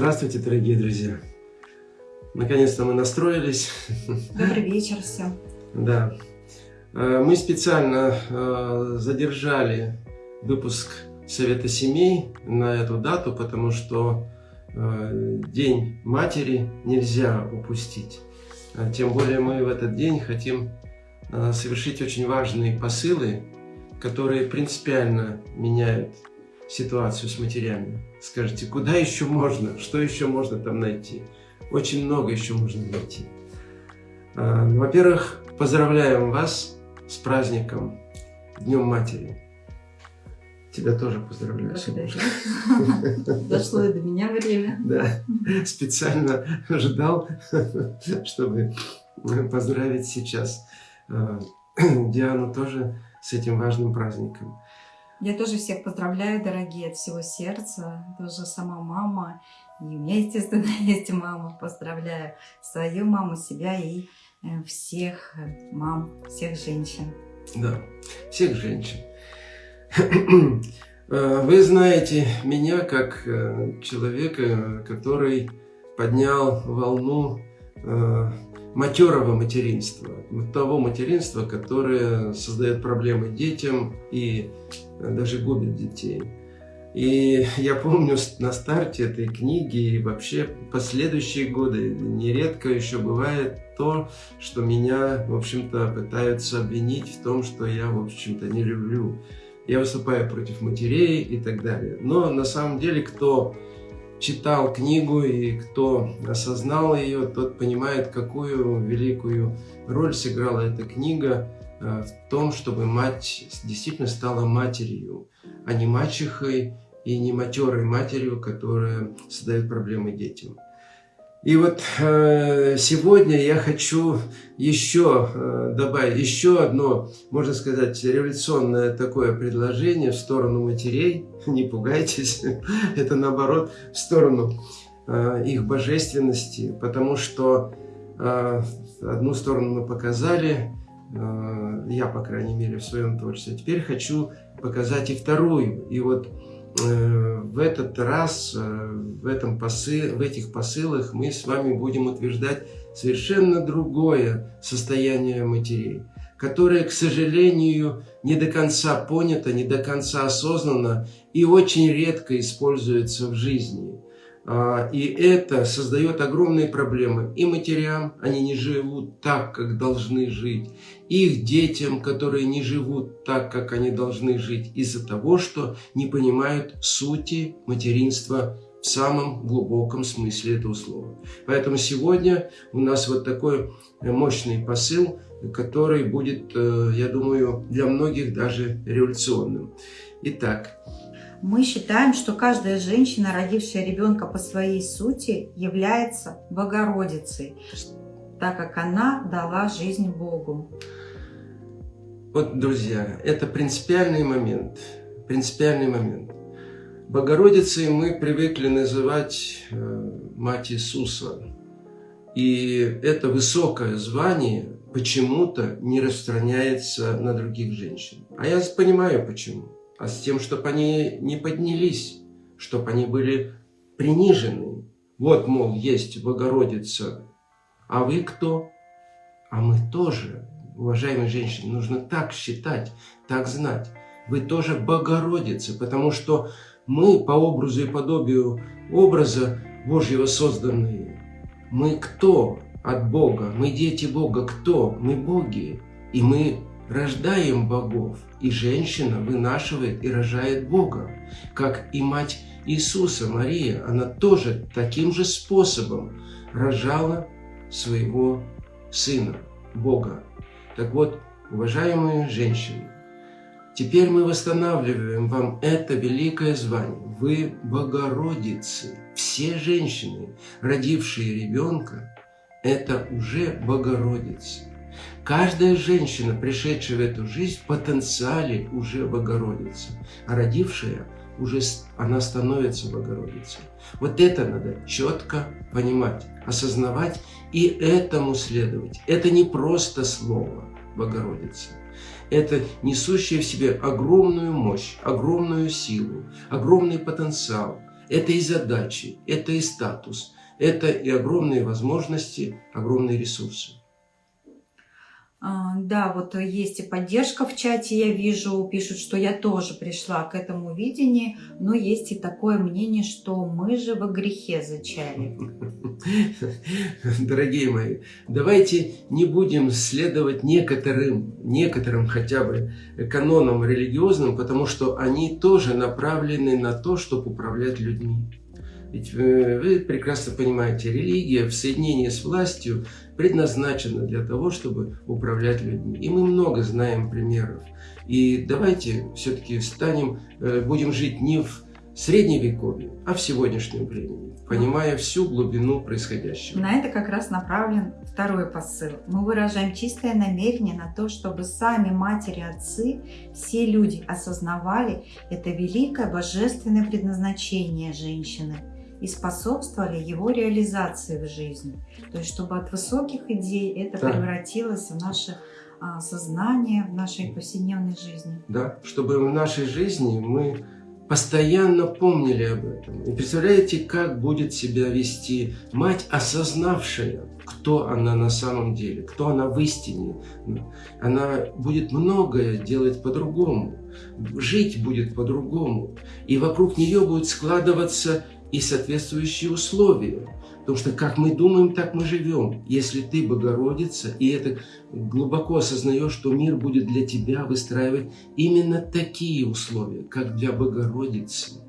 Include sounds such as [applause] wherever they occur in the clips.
Здравствуйте, дорогие друзья! Наконец-то мы настроились. Добрый вечер всем. Да. Э, мы специально э, задержали выпуск Совета семей на эту дату, потому что э, День матери нельзя упустить. Тем более мы в этот день хотим совершить очень важные посылы, которые принципиально меняют ситуацию с матерями. Скажите, куда еще можно, что еще можно там найти? Очень много еще можно найти. А, ну, во-первых, поздравляем вас с праздником Днем Матери. Тебя тоже поздравляю. [laughs] Дошло и до меня время. Да, специально ждал, чтобы поздравить сейчас а, [clears throat] Диану тоже с этим важным праздником. Я тоже всех поздравляю, дорогие, от всего сердца. Тоже сама мама. И у меня, естественно, [laughs] есть мама. Поздравляю свою маму, себя и э, всех э, мам, всех женщин. Да, всех женщин. [clears throat] Э, вы знаете меня как человека, который поднял волну матерого материнства, того материнства, которое создает проблемы детям и даже губит детей. И я помню на старте этой книги и вообще последующие годы нередко еще бывает то, что меня, в общем-то, пытаются обвинить в том, что я, в общем-то, не люблю. Я выступаю против матерей и так далее. Но на самом деле, кто читал книгу и кто осознал ее, тот понимает, какую великую роль сыграла эта книга э, в том, чтобы мать действительно стала матерью, а не мачехой и не матерой матерью, которая создает проблемы детям. И вот э, сегодня я хочу еще э, добавить еще одно, можно сказать, революционное такое предложение в сторону матерей. [laughs] Не пугайтесь, [laughs] это наоборот в сторону э, их божественности, потому что одну сторону мы показали, я, по крайней мере, в своем творчестве. Теперь хочу показать и вторую. И вот в этот раз, э, в, этом посыл, в этих посылах мы с вами будем утверждать совершенно другое состояние матерей, которое, к сожалению, не до конца понято, не до конца осознано и очень редко используется в жизни. А, и это создает огромные проблемы и матерям, они не живут так, как должны жить, их детям, которые не живут так, как они должны жить, из-за того, что не понимают сути материнства в самом глубоком смысле этого слова. Поэтому сегодня у нас вот такой мощный посыл, который будет, э, я думаю, для многих даже революционным. Итак, мы считаем, что каждая женщина, родившая ребенка по своей сути, является Богородицей, так как она дала жизнь Богу. Вот, друзья, это принципиальный момент. Принципиальный момент. Богородицей мы привыкли называть э, Мать Иисуса. И это высокое звание почему-то не распространяется на других женщин. А я понимаю почему а с тем, чтобы они не поднялись, чтобы они были принижены. Вот, мол, есть Богородица, а вы кто? А мы тоже, уважаемые женщины, нужно так считать, так знать. Вы тоже Богородицы, потому что мы по образу и подобию образа Божьего созданные. Мы кто от Бога? Мы дети Бога. Кто? Мы боги. И мы рождаем богов, и женщина вынашивает и рожает Бога, как и мать Иисуса, Мария, она тоже таким же способом рожала своего Сына, Бога. Так вот, уважаемые женщины, теперь мы восстанавливаем вам это великое звание. Вы Богородицы. Все женщины, родившие ребенка, это уже Богородицы. Каждая женщина, пришедшая в эту жизнь, в потенциале уже Богородица, а родившая уже она становится Богородицей. Вот это надо четко понимать, осознавать и этому следовать. Это не просто слово Богородица. Это несущее в себе огромную мощь, огромную силу, огромный потенциал. Это и задачи, это и статус, это и огромные возможности, огромные ресурсы. А, да, вот есть и поддержка в чате, я вижу, пишут, что я тоже пришла к этому видению, но есть и такое мнение, что мы же во грехе зачали. [laughs] Дорогие мои, давайте не будем следовать некоторым, некоторым хотя бы канонам религиозным, потому что они тоже направлены на то, чтобы управлять людьми. Ведь вы, вы прекрасно понимаете, религия в соединении с властью предназначена для того, чтобы управлять людьми. И мы много знаем примеров. И давайте все-таки станем, э, будем жить не в средневековье, а в сегодняшнем времени, понимая всю глубину происходящего. На это как раз направлен второй посыл. Мы выражаем чистое намерение на то, чтобы сами матери, отцы, все люди осознавали это великое божественное предназначение женщины – и способствовали его реализации в жизни. То есть, чтобы от высоких идей это да. превратилось в наше а, сознание, в нашей повседневной жизни. Да, чтобы в нашей жизни мы постоянно помнили об этом. И представляете, как будет себя вести мать, осознавшая, кто она на самом деле, кто она в истине. Она будет многое делать по-другому, жить будет по-другому. И вокруг нее будет складываться и соответствующие условия. Потому что как мы думаем, так мы живем. Если ты Богородица, и это глубоко осознаешь, что мир будет для тебя выстраивать именно такие условия, как для Богородицы.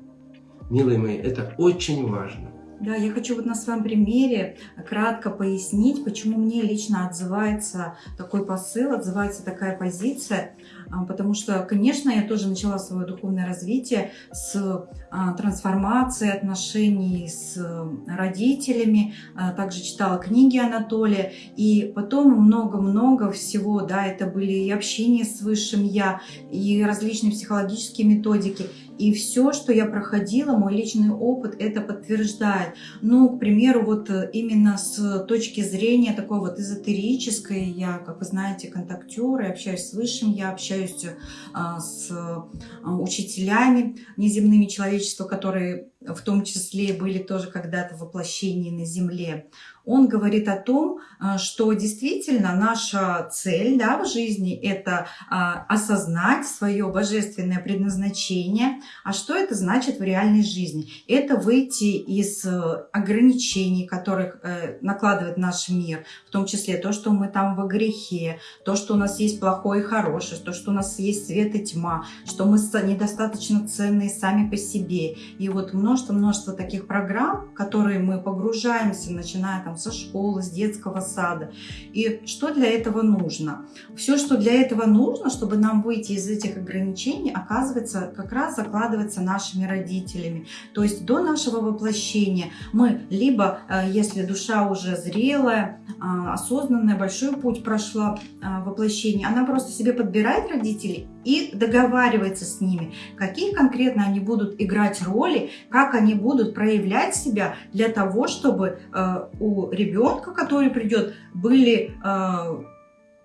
Милые мои, это очень важно. Да, я хочу вот на своем примере кратко пояснить, почему мне лично отзывается такой посыл, отзывается такая позиция, а, потому что, конечно, я тоже начала свое духовное развитие с а, трансформации отношений с родителями, а, также читала книги Анатолия, и потом много-много всего, да, это были и общение с Высшим Я, и различные психологические методики, и все, что я проходила, мой личный опыт это подтверждает. Ну, к примеру, вот э, именно с точки зрения такой вот эзотерической, я, как вы знаете, контактер, общаюсь с Высшим, я общаюсь а, с а, учителями неземными человечества, которые в том числе были тоже когда-то воплощения на Земле он говорит о том, а, что действительно наша цель да, в жизни – это а, осознать свое божественное предназначение. А что это значит в реальной жизни? Это выйти из э, ограничений, которых э, накладывает наш мир, в том числе то, что мы там во грехе, то, что у нас есть плохое и хорошее, то, что у нас есть свет и тьма, что мы недостаточно ценные сами по себе. И вот множество-множество таких программ, в которые мы погружаемся, начиная там со школы, с детского сада. И что для этого нужно? Все, что для этого нужно, чтобы нам выйти из этих ограничений, оказывается, как раз закладывается нашими родителями. То есть до нашего воплощения мы либо, э, если душа уже зрелая, а, осознанная, большой путь прошла а, воплощение, она просто себе подбирает родителей и договаривается с ними, какие конкретно они будут играть роли, как они будут проявлять себя для того, чтобы э, у ребенка, который придет, были э,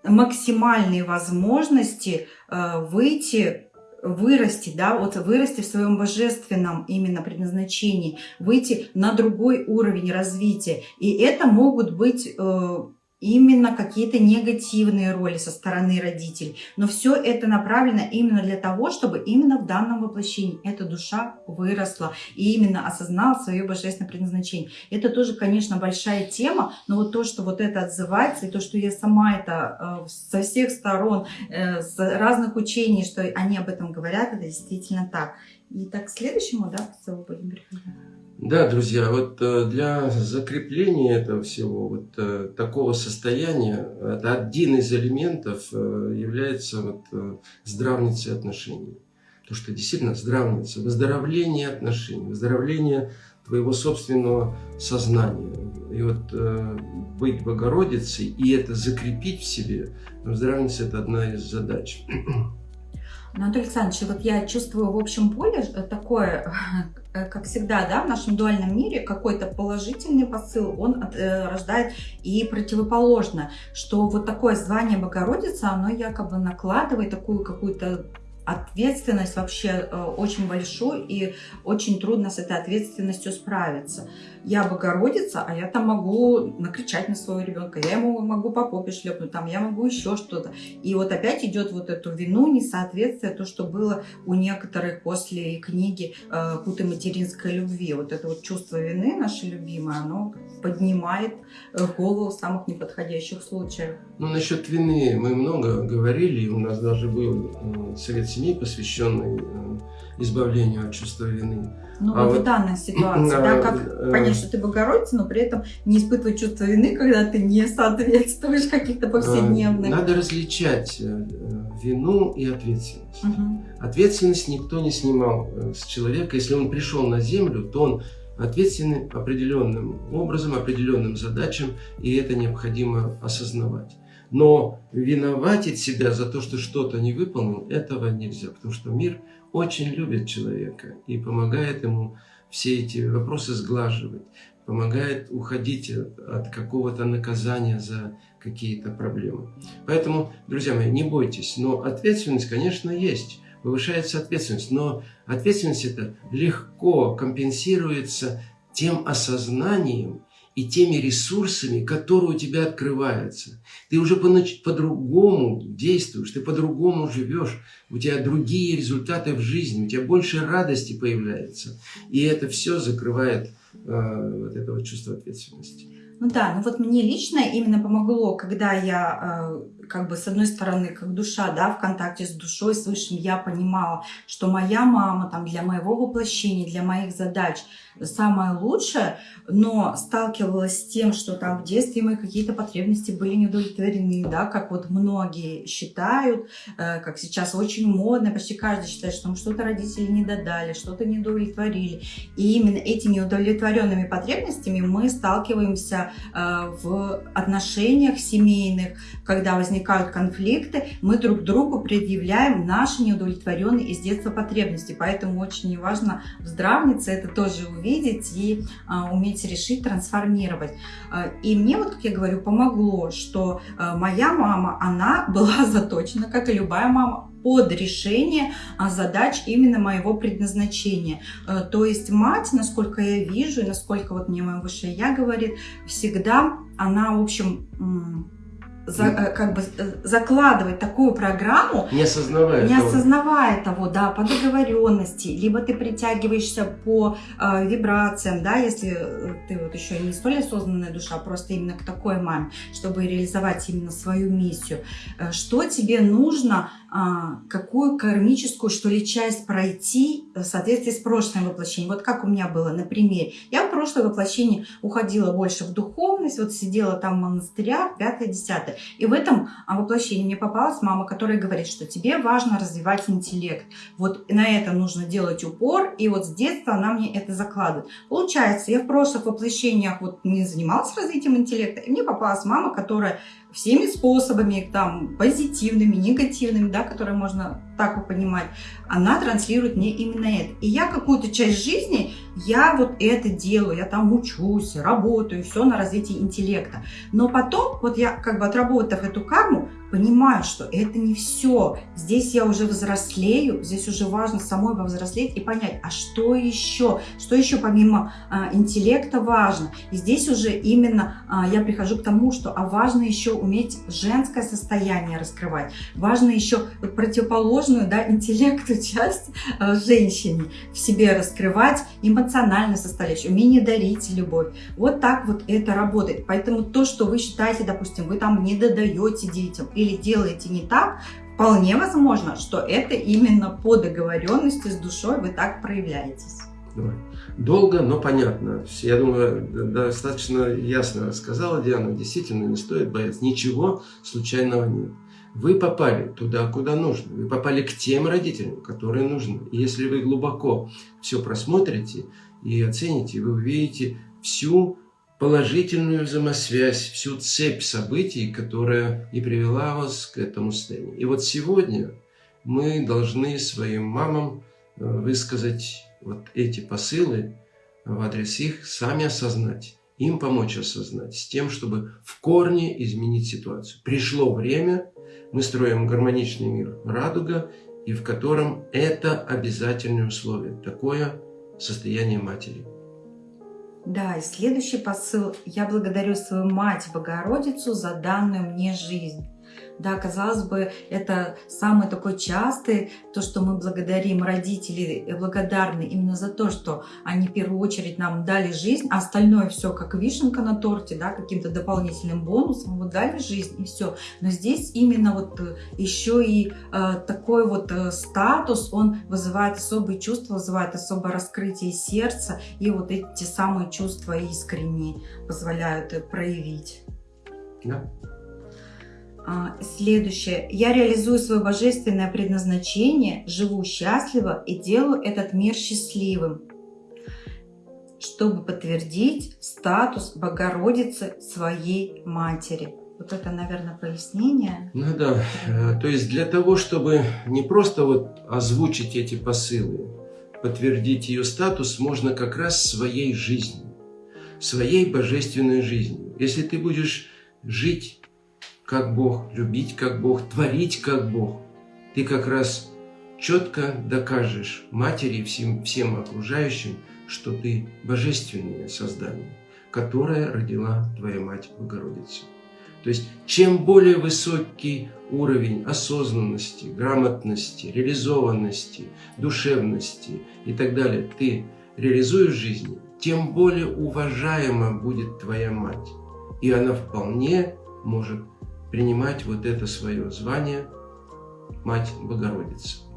максимальные возможности э, выйти вырасти, да, вот вырасти в своем божественном именно предназначении, выйти на другой уровень развития. И это могут быть э, именно какие-то негативные роли со стороны родителей. Но все это направлено именно для того, чтобы именно в данном воплощении эта душа выросла и именно осознала свое божественное предназначение. Это тоже, конечно, большая тема, но вот то, что вот это отзывается, и то, что я сама это э, со всех сторон, э, с разных учений, что они об этом говорят, это действительно так. И так к следующему, да, к целу будем переходить. Да, друзья, вот э, для закрепления этого всего, вот э, такого состояния, это один из элементов э, является вот здравницей отношений. То, что действительно здравница, выздоровление отношений, выздоровление твоего собственного сознания. И вот быть Богородицей и это закрепить в себе, здравница – это одна из задач. Анатолий Александрович, вот я чувствую в общем поле такое [laughs] Э, как всегда, да, в нашем дуальном мире какой-то положительный посыл, он э, рождает и противоположно, что вот такое звание Богородица, оно якобы накладывает такую какую-то ответственность вообще э, очень большой, и очень трудно с этой ответственностью справиться. Я Богородица, а я там могу накричать на своего ребенка, я ему могу по попе шлепнуть, там, я могу еще что-то. И вот опять идет вот эту вину, несоответствие, то, что было у некоторых после книги э, «Путы материнской любви». Вот это вот чувство вины, наше любимое, оно поднимает э, голову в самых неподходящих случаях. Ну, насчет вины мы много говорили, у нас даже был совет семьи, посвященный э, избавлению от чувства вины. Ну, а вот в данной ситуации, а, да, как э, понять, что ты Богородица, но при этом не испытывать чувство вины, когда ты не соответствуешь [laughs] каких-то повседневных. Надо различать вину и ответственность. Угу. Ответственность никто не снимал с человека. Если он пришел на землю, то он ответственный определенным образом, определенным задачам, и это необходимо осознавать. Но виноватить себя за то, что что-то не выполнил, этого нельзя, потому что мир очень любит человека и помогает ему все эти вопросы сглаживать, помогает уходить от какого-то наказания за какие-то проблемы. Поэтому, друзья мои, не бойтесь, но ответственность, конечно, есть, повышается ответственность, но ответственность это легко компенсируется тем осознанием, и теми ресурсами, которые у тебя открываются. Ты уже по-другому действуешь, ты по-другому живешь, у тебя другие результаты в жизни, у тебя больше радости появляется. И это все закрывает э, вот это вот чувство ответственности. Ну да, ну вот мне лично именно помогло, когда я э, как бы с одной стороны, как душа, да, в контакте с душой, с высшим, я понимала, что моя мама там для моего воплощения, для моих задач самое лучшее, но сталкивалась с тем, что там в детстве мои какие-то потребности были недовлетворены, да, как вот многие считают, э, как сейчас очень модно, почти каждый считает, что что-то родители не додали, что-то не удовлетворили. И именно этими неудовлетворенными потребностями мы сталкиваемся э, в отношениях семейных, когда возникает возникают конфликты, мы друг другу предъявляем наши неудовлетворенные из детства потребности. Поэтому очень важно в это тоже увидеть и а, уметь решить, трансформировать. А, и мне, вот как я говорю, помогло, что а, моя мама, она [laughs] была заточена, как и любая мама, под решение а, задач именно моего предназначения. То есть мать, насколько я вижу, и насколько вот мне мое высшее я говорит, всегда она, в общем, за, э, как бы э, закладывать такую программу, не осознавая, не того. осознавая того, да, по договоренности, либо ты притягиваешься по э, вибрациям, да, если э, ты вот еще не столь осознанная душа, а просто именно к такой маме, чтобы реализовать именно свою миссию. Что тебе нужно какую кармическую, что ли, часть пройти в соответствии с прошлым воплощением. Вот как у меня было, например, я в прошлое воплощение уходила больше в духовность, вот сидела там в монастырях, пятое, десятое. И в этом а, воплощении мне попалась мама, которая говорит, что тебе важно развивать интеллект. Вот на это нужно делать упор, и вот с детства она мне это закладывает. Получается, я в прошлых воплощениях вот не занималась развитием интеллекта, и мне попалась мама, которая всеми способами, там, позитивными, негативными, да, которые можно так понимать, она транслирует мне именно это. И я какую-то часть жизни, я вот это делаю, я там учусь, работаю, все на развитие интеллекта. Но потом, вот я как бы отработав эту карму, понимаю, что это не все. Здесь я уже взрослею, здесь уже важно самой повзрослеть и понять, а что еще, что еще помимо а, интеллекта важно. И здесь уже именно а, я прихожу к тому, что а важно еще уметь женское состояние раскрывать, важно еще противоположную да, интеллекту [laughs] часть а, женщине в себе раскрывать, эмоциональную составляющую, умение дарить любовь. Вот так вот это работает. Поэтому то, что вы считаете, допустим, вы там не додаете детям, или делаете не так, вполне возможно, что это именно по договоренности с душой вы так проявляетесь. Долго, но понятно. Я думаю, достаточно ясно рассказала Диана. Действительно, не стоит бояться. Ничего случайного нет. Вы попали туда, куда нужно. Вы попали к тем родителям, которые нужны. И если вы глубоко все просмотрите и оцените, вы увидите всю положительную взаимосвязь, всю цепь событий, которая и привела вас к этому состоянию. И вот сегодня мы должны своим мамам э, высказать вот эти посылы в адрес их, сами осознать, им помочь осознать, с тем, чтобы в корне изменить ситуацию. Пришло время, мы строим гармоничный мир радуга, и в котором это обязательное условие, такое состояние матери. Да, и следующий посыл. Я благодарю свою мать Богородицу за данную мне жизнь. Да, казалось бы, это самый такой частый, то, что мы благодарим родителей, благодарны именно за то, что они в первую очередь нам дали жизнь, а остальное все как вишенка на торте, да, каким-то дополнительным бонусом, вот дали жизнь и все. Но здесь именно вот э, еще и э, такой вот э, статус, он вызывает особые чувства, вызывает особое раскрытие сердца, и вот эти самые чувства искренние позволяют э, проявить. Да. А, следующее. Я реализую свое божественное предназначение, живу счастливо и делаю этот мир счастливым, чтобы подтвердить статус Богородицы своей матери. Вот это, наверное, пояснение. Ну да, э, то есть для того, чтобы не просто вот озвучить эти посылы, подтвердить ее статус, можно как раз своей жизнью, своей божественной жизнью. Если ты будешь жить как Бог, любить как Бог, творить как Бог, ты как раз четко докажешь матери и всем, всем окружающим, что ты божественное создание, которое родила твоя мать Богородица. То есть, чем более высокий уровень осознанности, грамотности, реализованности, душевности и так далее ты реализуешь в жизни, тем более уважаема будет твоя мать. И она вполне может принимать вот это свое звание Мать Богородицы.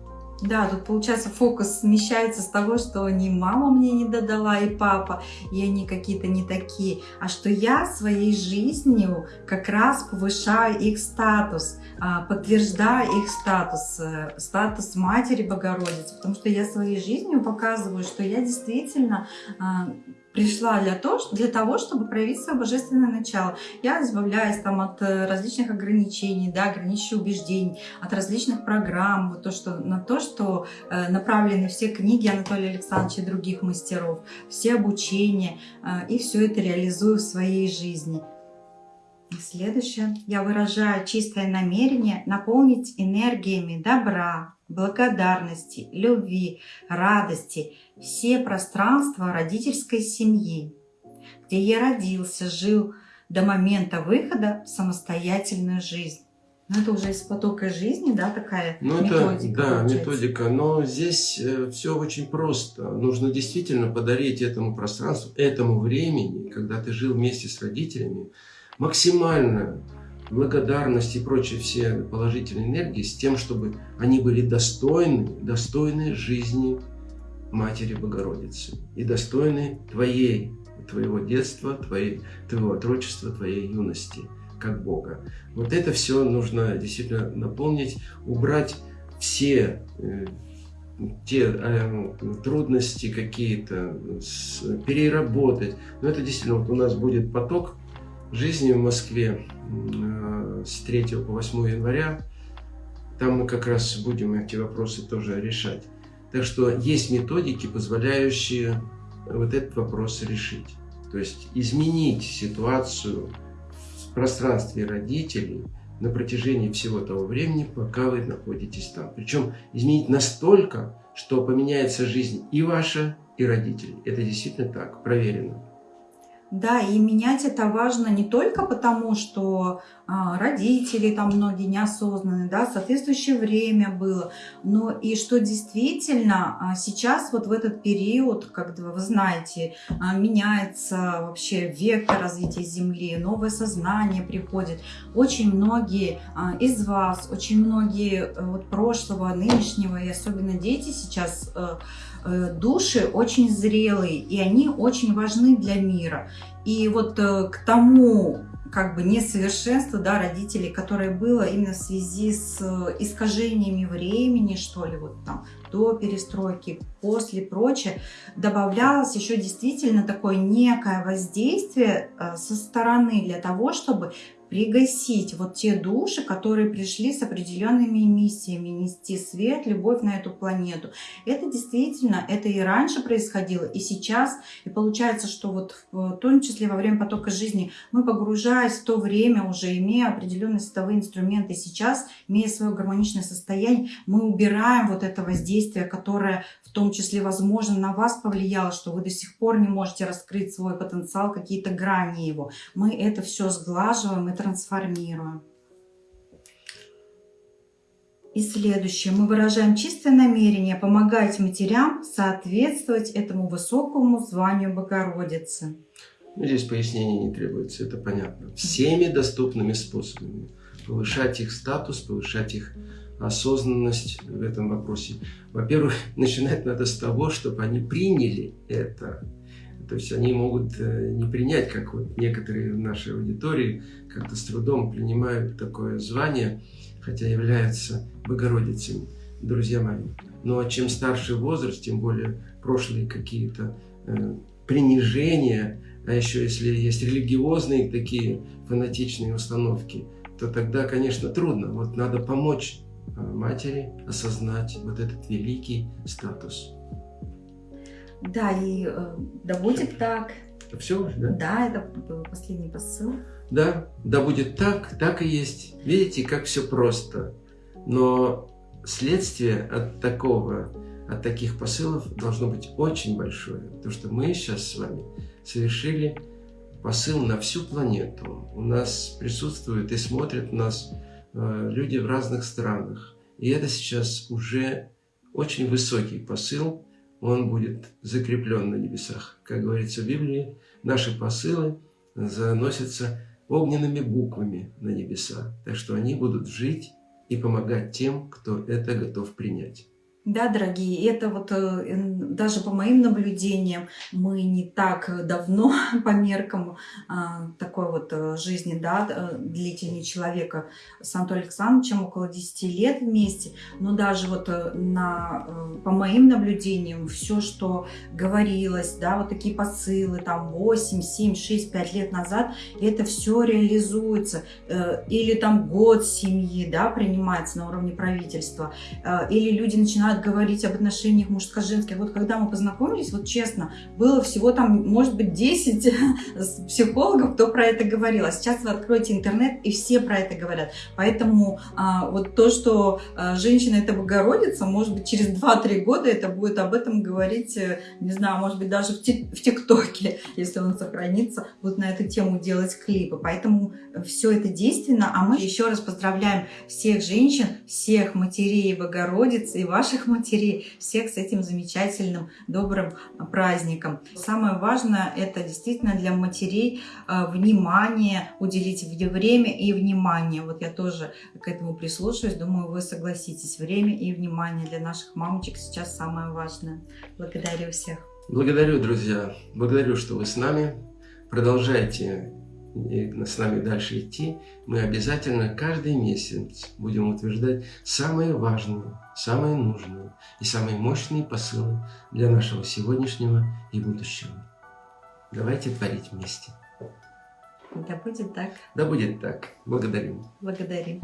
Да, тут получается фокус смещается с того, что не мама мне не додала и папа, и они какие-то не такие, а что я своей жизнью как раз повышаю их статус, а, подтверждаю их статус, э, статус матери Богородицы, потому что я своей жизнью показываю, что я действительно а, пришла для того, для того, чтобы проявить свое божественное начало. Я избавляюсь там от э, различных ограничений, да, ограничивающих убеждений, от различных программ, вот то, что, на то, что э, направлены все книги Анатолия Александровича и других мастеров, все обучения, э, и все это реализую в своей жизни. Следующее. Я выражаю чистое намерение наполнить энергиями добра, благодарности, любви, радости все пространства родительской семьи, где я родился, жил до момента выхода в самостоятельную жизнь. Ну, это уже из потока жизни, да, такая ну, методика. Это, да, получается. методика. Но здесь э, все очень просто. Нужно действительно подарить этому пространству, этому времени, когда ты жил вместе с родителями, максимально благодарность и прочие все положительные энергии с тем, чтобы они были достойны, достойны жизни Матери Богородицы и достойны твоей, твоего детства, твоей, твоего отрочества, твоей юности, как Бога. Вот это все нужно действительно наполнить, убрать все э, те э, трудности какие-то, переработать. Но это действительно, вот у нас будет поток жизни в Москве э, с 3 по 8 января. Там мы как раз будем эти вопросы тоже решать. Так что есть методики, позволяющие вот этот вопрос решить. То есть изменить ситуацию в пространстве родителей на протяжении всего того времени, пока вы находитесь там. Причем изменить настолько, что поменяется жизнь и ваша, и родителей. Это действительно так, проверено. Да, и менять это важно не только потому, что а, родители там многие неосознанные, да, соответствующее время было, но и что действительно а, сейчас вот в этот период, когда вы знаете, а, меняется вообще вектор развития Земли, новое сознание приходит. Очень многие а, из вас, очень многие э, вот прошлого, нынешнего и особенно дети сейчас Э, души очень зрелые, и они очень важны для мира. И вот э, к тому как бы несовершенство да, родителей, которое было именно в связи с э, искажениями времени, что ли, вот там до перестройки, после, прочее, добавлялось еще действительно такое некое воздействие со стороны для того, чтобы пригасить вот те души, которые пришли с определенными миссиями, нести свет, любовь на эту планету. Это действительно, это и раньше происходило, и сейчас. И получается, что вот в том числе во время потока жизни мы, погружаясь в то время, уже имея определенные световые инструменты, сейчас, имея свое гармоничное состояние, мы убираем вот это воздействие, которое в том числе, возможно, на вас повлияло, что вы до сих пор не можете раскрыть свой потенциал, какие-то грани его. Мы это все сглаживаем и трансформируем. И следующее. Мы выражаем чистое намерение помогать матерям соответствовать этому высокому званию Богородицы. Ну, здесь пояснений не требуется, это понятно. Всеми доступными способами. Повышать их статус, повышать их осознанность в этом вопросе. Во-первых, [laughs] начинать надо с того, чтобы они приняли это. То есть они могут э, не принять, как вот некоторые в нашей аудитории как-то с трудом принимают такое звание, хотя являются Богородицами, друзья мои. Ну а чем старше возраст, тем более прошлые какие-то э, принижения, а еще если есть религиозные такие фанатичные установки, то тогда, конечно, трудно. Вот надо помочь Э, матери осознать вот этот великий статус. Да, и э, да будет так. Все да? Да, это был последний посыл. Да, да будет так, так и есть. Видите, как все просто. Но следствие от такого, от таких посылов должно быть очень большое. Потому что мы сейчас с вами совершили посыл на всю планету. У нас присутствуют и смотрят нас Э, люди в разных странах. И это сейчас уже очень высокий посыл, он будет закреплен на небесах. Как говорится в Библии, наши посылы заносятся огненными буквами на небеса. Так что они будут жить и помогать тем, кто это готов принять. Да, дорогие, это вот э, даже по моим наблюдениям мы не так давно [laughs] по меркам а, такой вот э, жизни, да, э, длительней человека с Антоном Александровичем около 10 лет вместе, но даже вот на, по моим наблюдениям все, что говорилось, да, вот такие посылы там 8, 7, 6, 5 лет назад, это все реализуется. Или там год семьи, да, принимается на уровне правительства, или люди начинают говорить об отношениях мужско-женских. Вот когда мы познакомились, вот честно, было всего там, может быть, 10 [laughs] психологов, кто про это говорил. А сейчас вы откроете интернет, и все про это говорят. Поэтому а, вот то, что а, женщина это Богородица, может быть, через 2-3 года это будет об этом говорить, э, не знаю, может быть, даже в, ТикТоке, [laughs] если он сохранится, будут на эту тему делать клипы. Поэтому все это действенно, а мы еще раз поздравляем всех женщин, всех матерей Богородицы и ваших всех матерей, всех с этим замечательным, добрым праздником. Самое важное это действительно для матерей э, внимание, уделить время и внимание. Вот я тоже к этому прислушаюсь, думаю, вы согласитесь. Время и внимание для наших мамочек сейчас самое важное. Благодарю всех. Благодарю, друзья. Благодарю, что вы с нами. Продолжайте с нами дальше идти, мы обязательно каждый месяц будем утверждать самые важные, самые нужные и самые мощные посылы для нашего сегодняшнего и будущего. Давайте творить вместе. Да будет так. Да будет так. Благодарим. Благодарим.